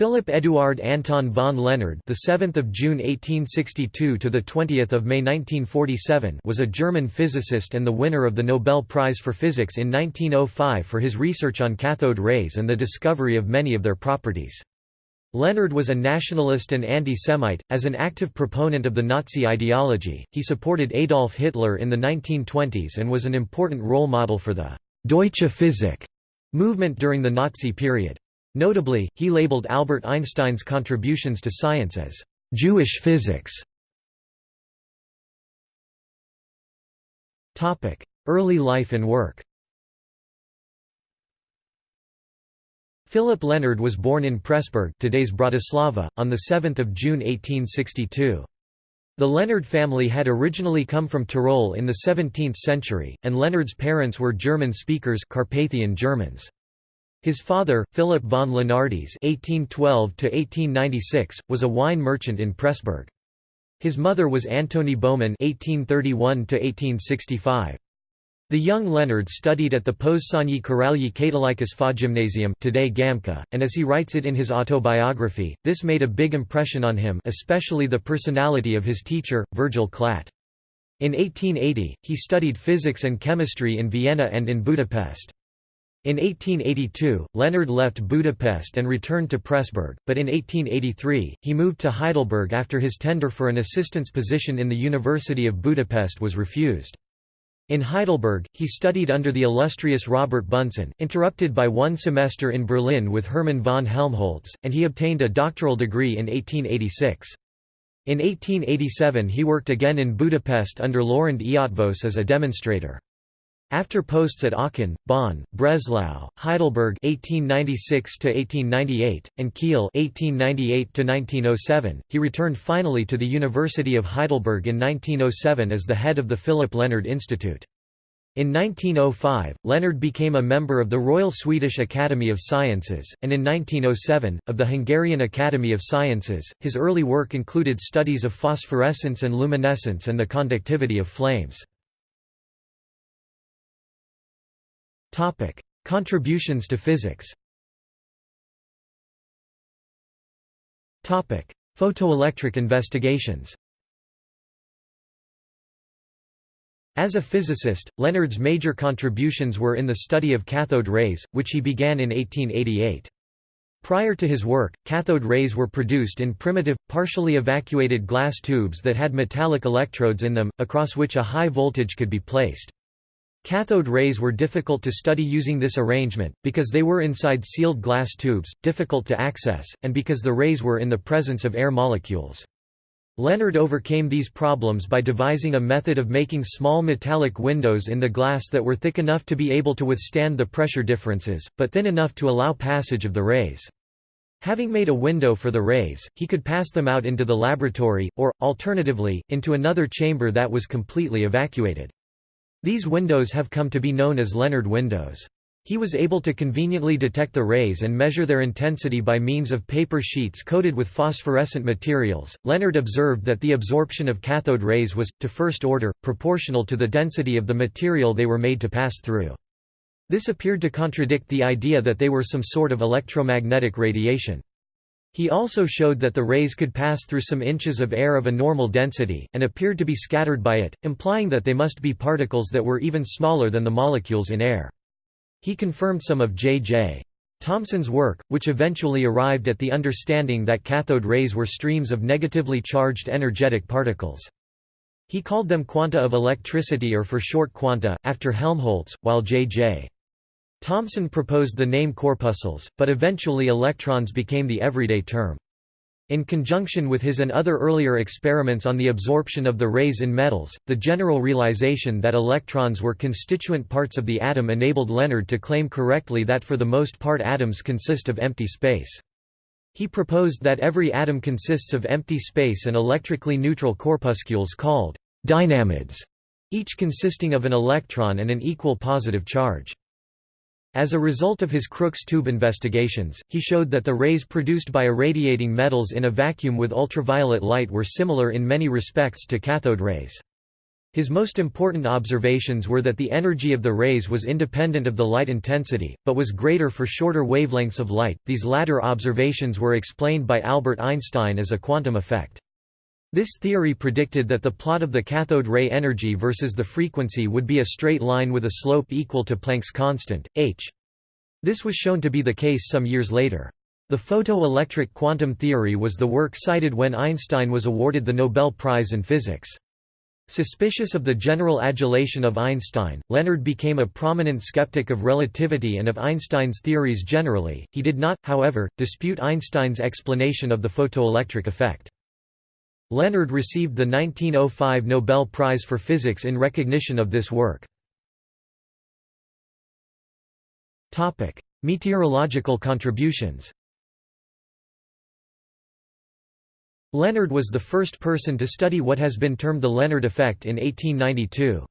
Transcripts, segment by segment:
Philipp Eduard Anton von Lenard, the 7th of June 1862 to the 20th of May 1947, was a German physicist and the winner of the Nobel Prize for Physics in 1905 for his research on cathode rays and the discovery of many of their properties. Lenard was a nationalist and anti-Semite. As an active proponent of the Nazi ideology, he supported Adolf Hitler in the 1920s and was an important role model for the Deutsche Physik movement during the Nazi period. Notably, he labeled Albert Einstein's contributions to science as Jewish physics. Topic: Early life and work Philip Lenard was born in Pressburg today's Bratislava, on 7 June 1862. The Lenard family had originally come from Tyrol in the 17th century, and Lenard's parents were German speakers Carpathian Germans. His father, Philip von Lenardis (1812–1896), was a wine merchant in Pressburg. His mother was Antoni Baumann (1831–1865). The young Lenard studied at the Pozsonyi Királyi Katolikus Gymnasium today Gamča, and as he writes it in his autobiography, this made a big impression on him especially the personality of his teacher, Virgil Klatt. In 1880, he studied physics and chemistry in Vienna and in Budapest. In 1882, Lenard left Budapest and returned to Pressburg, but in 1883, he moved to Heidelberg after his tender for an assistant's position in the University of Budapest was refused. In Heidelberg, he studied under the illustrious Robert Bunsen, interrupted by one semester in Berlin with Hermann von Helmholtz, and he obtained a doctoral degree in 1886. In 1887 he worked again in Budapest under Loránd Eötvös as a demonstrator. After posts at Aachen, Bonn, Breslau, Heidelberg (1896–1898) and Kiel (1898–1907), he returned finally to the University of Heidelberg in 1907 as the head of the Philip Lenard Institute. In 1905, Lenard became a member of the Royal Swedish Academy of Sciences, and in 1907, of the Hungarian Academy of Sciences. His early work included studies of phosphorescence and luminescence and the conductivity of flames. Topic: Contributions to physics. Topic: Photoelectric investigations. As a physicist, Lenard's major contributions were in the study of cathode rays, which he began in 1888. Prior to his work, cathode rays were produced in primitive, partially evacuated glass tubes that had metallic electrodes in them, across which a high voltage could be placed. Cathode rays were difficult to study using this arrangement, because they were inside sealed glass tubes, difficult to access, and because the rays were in the presence of air molecules. Lenard overcame these problems by devising a method of making small metallic windows in the glass that were thick enough to be able to withstand the pressure differences, but thin enough to allow passage of the rays. Having made a window for the rays, he could pass them out into the laboratory, or, alternatively, into another chamber that was completely evacuated. These windows have come to be known as Lenard windows. He was able to conveniently detect the rays and measure their intensity by means of paper sheets coated with phosphorescent materials. Lenard observed that the absorption of cathode rays was, to first order, proportional to the density of the material they were made to pass through. This appeared to contradict the idea that they were some sort of electromagnetic radiation. He also showed that the rays could pass through some inches of air of a normal density, and appeared to be scattered by it, implying that they must be particles that were even smaller than the molecules in air. He confirmed some of J.J. Thomson's work, which eventually arrived at the understanding that cathode rays were streams of negatively charged energetic particles. He called them quanta of electricity or for short quanta, after Helmholtz, while J.J. Thomson proposed the name corpuscles, but eventually electrons became the everyday term. In conjunction with his and other earlier experiments on the absorption of the rays in metals, the general realization that electrons were constituent parts of the atom enabled Lenard to claim correctly that for the most part atoms consist of empty space. He proposed that every atom consists of empty space and electrically neutral corpuscles called dynamids, each consisting of an electron and an equal positive charge. As a result of his Crookes tube investigations, he showed that the rays produced by irradiating metals in a vacuum with ultraviolet light were similar in many respects to cathode rays. His most important observations were that the energy of the rays was independent of the light intensity, but was greater for shorter wavelengths of light. These latter observations were explained by Albert Einstein as a quantum effect. This theory predicted that the plot of the cathode ray energy versus the frequency would be a straight line with a slope equal to Planck's constant, h. This was shown to be the case some years later. The photoelectric quantum theory was the work cited when Einstein was awarded the Nobel Prize in Physics. Suspicious of the general adulation of Einstein, Lenard became a prominent skeptic of relativity and of Einstein's theories generally. He did not, however, dispute Einstein's explanation of the photoelectric effect. Lenard received the 1905 Nobel Prize for Physics in recognition of this work. Meteorological contributions. Lenard was the first person to study what has been termed the Lenard effect in 1892.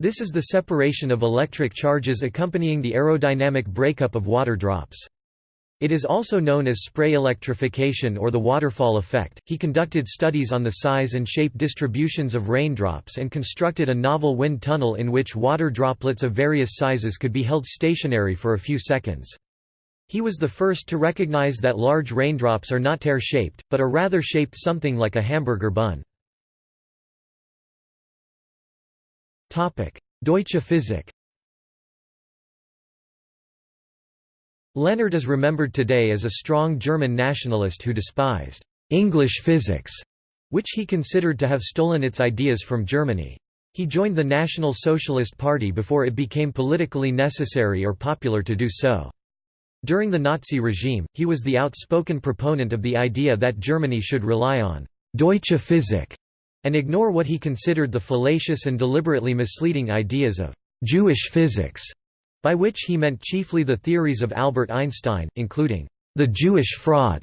This is the separation of electric charges accompanying the aerodynamic breakup of water drops. It is also known as spray electrification or the waterfall effect. He conducted studies on the size and shape distributions of raindrops and constructed a novel wind tunnel in which water droplets of various sizes could be held stationary for a few seconds. He was the first to recognize that large raindrops are not tear-shaped, but are rather shaped something like a hamburger bun. Deutsche Physik Lenard is remembered today as a strong German nationalist who despised English physics, which he considered to have stolen its ideas from Germany. He joined the National Socialist Party before it became politically necessary or popular to do so. During the Nazi regime, he was the outspoken proponent of the idea that Germany should rely on «Deutsche Physik» and ignore what he considered the fallacious and deliberately misleading ideas of «Jewish physics», by which he meant chiefly the theories of Albert Einstein, including «the Jewish fraud»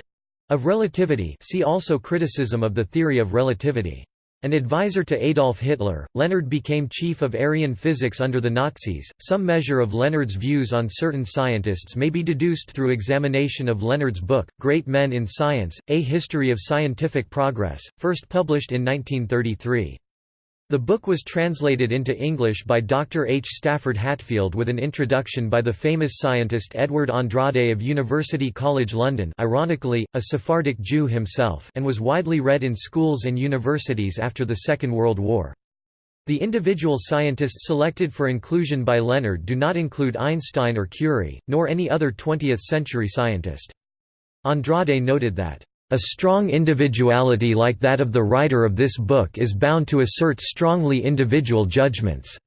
of relativity see also criticism of the theory of relativity. An advisor to Adolf Hitler, Lenard became chief of Aryan physics under the Nazis. Some measure of Lenard's views on certain scientists may be deduced through examination of Lenard's book, Great Men in Science A History of Scientific Progress, first published in 1933. The book was translated into English by Dr. H. Stafford Hatfield with an introduction by the famous scientist Edward Andrade of University College London ironically, a Sephardic Jew himself and was widely read in schools and universities after the Second World War. The individual scientists selected for inclusion by Lenard do not include Einstein or Curie, nor any other 20th-century scientist. Andrade noted that a strong individuality like that of the writer of this book is bound to assert strongly individual judgments."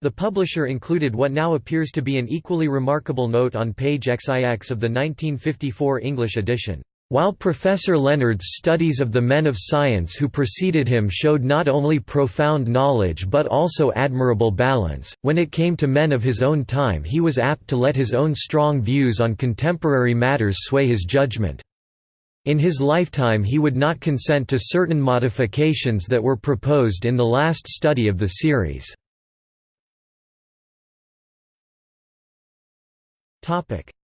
The publisher included what now appears to be an equally remarkable note on page XIX of the 1954 English edition. While Professor Lenard's studies of the men of science who preceded him showed not only profound knowledge but also admirable balance, when it came to men of his own time he was apt to let his own strong views on contemporary matters sway his judgment. In his lifetime he would not consent to certain modifications that were proposed in the last study of the series.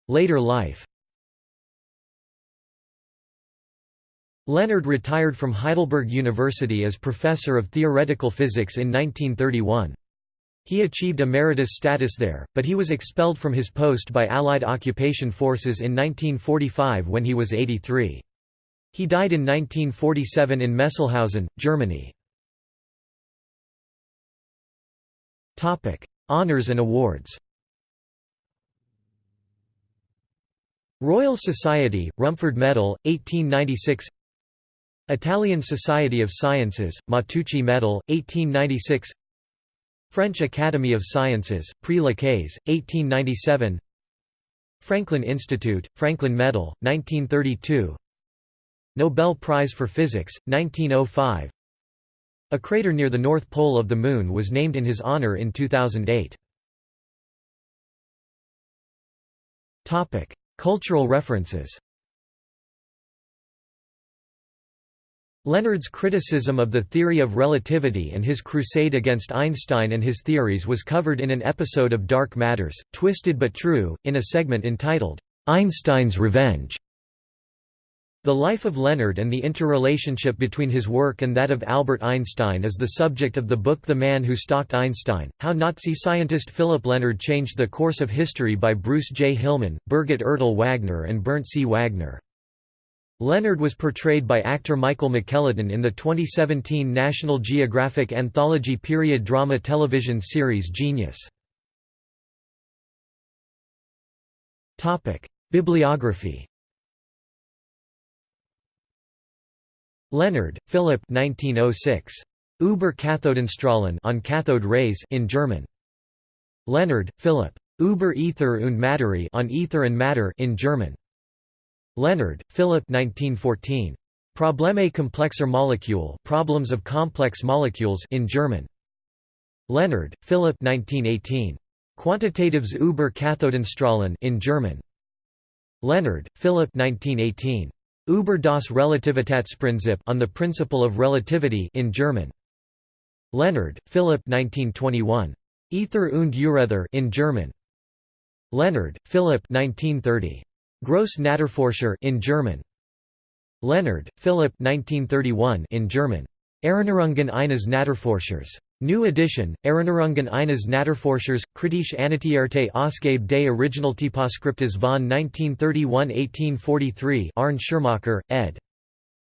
Later life Lenard retired from Heidelberg University as professor of theoretical physics in 1931. He achieved emeritus status there, but he was expelled from his post by Allied occupation forces in 1945 when he was 83. He died in 1947 in Messelhausen, Germany. Honours and awards. Royal Society, Rumford Medal, 1896 Italian Society of Sciences, Matteucci Medal, 1896 French Academy of Sciences, Prix Lacaze, 1897 Franklin Institute, Franklin Medal, 1932 Nobel Prize for Physics, 1905 A crater near the North Pole of the Moon was named in his honor in 2008. Cultural references. Lenard's criticism of the theory of relativity and his crusade against Einstein and his theories was covered in an episode of Dark Matters, Twisted but True, in a segment entitled, "'Einstein's Revenge' The life of Lenard and the interrelationship between his work and that of Albert Einstein is the subject of the book The Man Who Stalked Einstein, How Nazi Scientist Philip Lenard Changed the Course of History by Bruce J. Hillman, Birgit Ertl Wagner and Bernd C. Wagner. Lenard was portrayed by actor Michael McElhatton in the 2017 National Geographic anthology period drama television series Genius. Bibliography Lenard, Philip 1906. Über Kathodenstrahlen on cathode rays in German. Lenard, Philip. Über Ether und Materie on ether and matter in German. Lenard, Philip 1914. Probleme komplexer Molekül Problems of complex molecules in German. Lenard, Philip 1918. Quantitatives über Kathodenstrahlen in German. Lenard, Philip 1918. Über das Relativitätsprinzip on the principle of relativity in German. Lenard, Philip 1921. Ether und Urether in German. Lenard, Philip 1930. Gross Naturforscher in German. Lenard, Philip 1931 in German. Erinnerungen eines Naturforschers. New edition, Erinnerungen eines Naturforschers, kritische Annotierte Ausgabe des Originaltyposkriptes von 1931-1843 Arne Schirmacher, ed.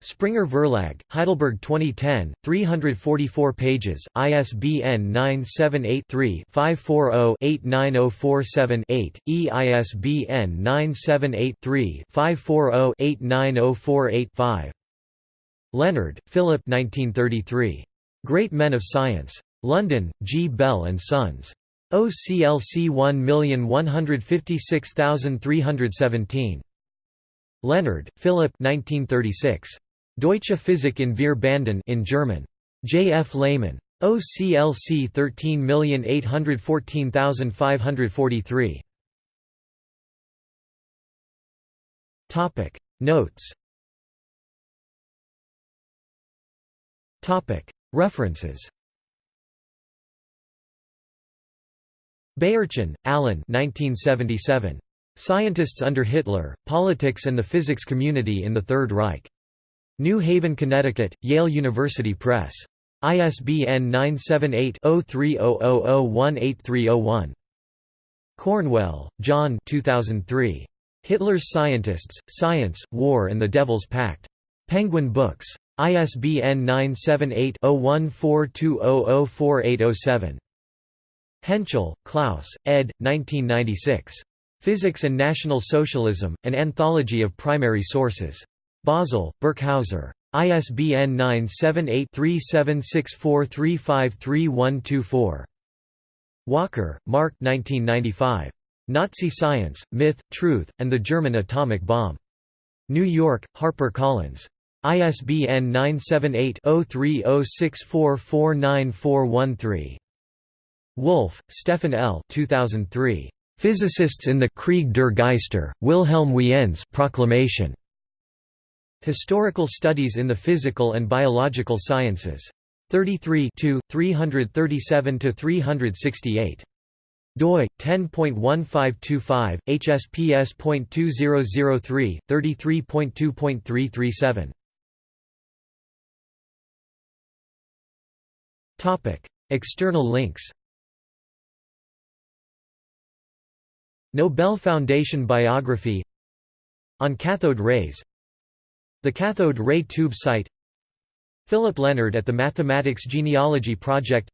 Springer Verlag, Heidelberg 2010, 344 pages, ISBN 978-3-540-89047-8, EISBN 978-3-540-89048-5. Lenard, Philip 1933. Great Men of Science. London, G. Bell and Sons. OCLC 1156317. Lenard, Philip 1936. Deutsche Physik in vier Banden in German. J. F. Lehmann. OCLC 13814543. Topic Notes References Beyerchen, Alan 1977. Scientists under Hitler, Politics and the Physics Community in the Third Reich. New Haven, Connecticut, Yale University Press. ISBN 978-0300018301. Cornwell, John 2003. Hitler's Scientists, Science, War and the Devil's Pact. Penguin Books. ISBN 978-0142004807. Henschel, Klaus, ed. 1996. Physics and National Socialism, An Anthology of Primary Sources. Basel, Birkhäuser. ISBN 978-3764353124. Walker, Mark 1995. Nazi Science, Myth, Truth, and the German Atomic Bomb. New York, Harper Collins. ISBN 978-0306449413. Wolf, Stefan L. 2003. Physicists in the Krieg der Geister, Wilhelm Wien's Proclamation. Historical Studies in the Physical and Biological Sciences. 33 337–368 doi 10.1525 hsps.2003 33.2.337 External links Nobel Foundation biography On cathode rays The Cathode Ray Tube site Philip Lenard at the Mathematics Genealogy Project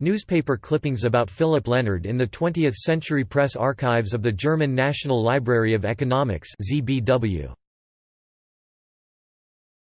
Newspaper clippings about Philip Lenard in the 20th Century Press Archives of the German National Library of Economics ZBW.